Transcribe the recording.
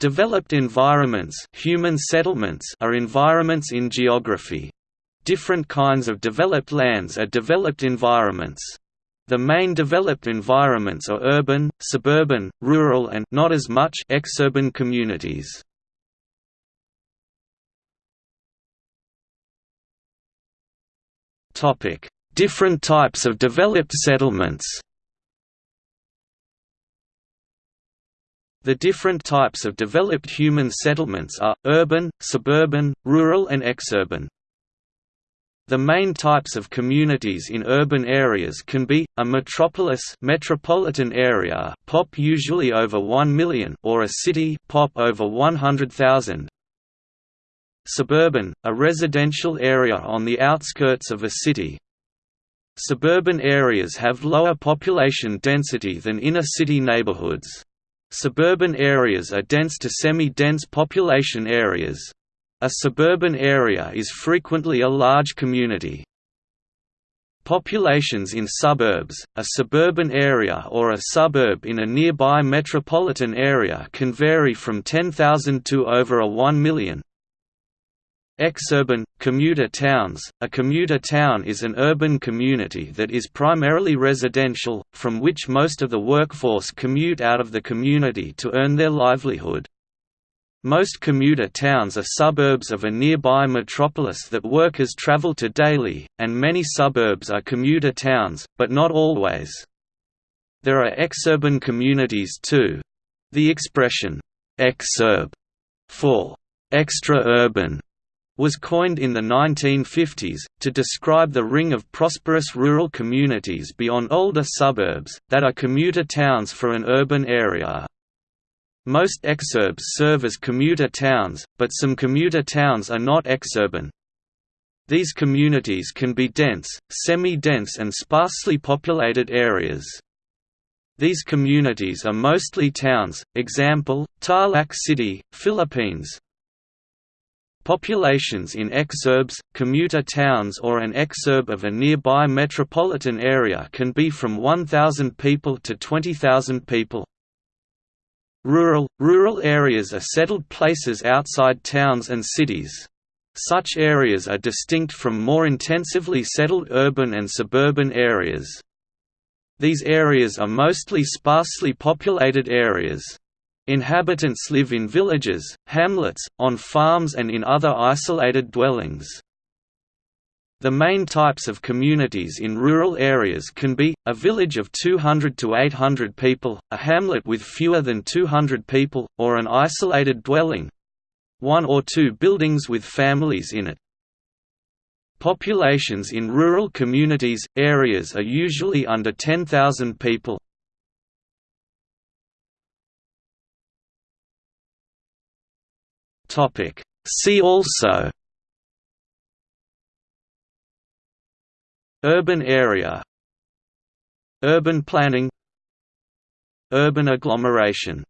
Developed environments, human settlements are environments in geography. Different kinds of developed lands are developed environments. The main developed environments are urban, suburban, rural and not as much exurban communities. Different types of developed settlements. The different types of developed human settlements are, urban, suburban, rural and exurban. The main types of communities in urban areas can be, a metropolis metropolitan area pop usually over 1 million or a city pop over 100,000. Suburban, a residential area on the outskirts of a city. Suburban areas have lower population density than inner-city neighborhoods. Suburban areas are dense to semi-dense population areas. A suburban area is frequently a large community. Populations in suburbs, a suburban area or a suburb in a nearby metropolitan area can vary from 10,000 to over a 1 million. Exurban, commuter towns – A commuter town is an urban community that is primarily residential, from which most of the workforce commute out of the community to earn their livelihood. Most commuter towns are suburbs of a nearby metropolis that workers travel to daily, and many suburbs are commuter towns, but not always. There are exurban communities too. The expression, exurb, for extra-urban was coined in the 1950s, to describe the ring of prosperous rural communities beyond older suburbs, that are commuter towns for an urban area. Most exurbs serve as commuter towns, but some commuter towns are not exurban. These communities can be dense, semi-dense and sparsely populated areas. These communities are mostly towns, example, Tarlac City, Philippines, Populations in exurbs, commuter towns or an exurb of a nearby metropolitan area can be from 1,000 people to 20,000 people. Rural – Rural areas are settled places outside towns and cities. Such areas are distinct from more intensively settled urban and suburban areas. These areas are mostly sparsely populated areas. Inhabitants live in villages, hamlets, on farms and in other isolated dwellings. The main types of communities in rural areas can be, a village of 200 to 800 people, a hamlet with fewer than 200 people, or an isolated dwelling—one or two buildings with families in it. Populations in rural communities, areas are usually under 10,000 people. Topic. See also Urban area Urban planning Urban agglomeration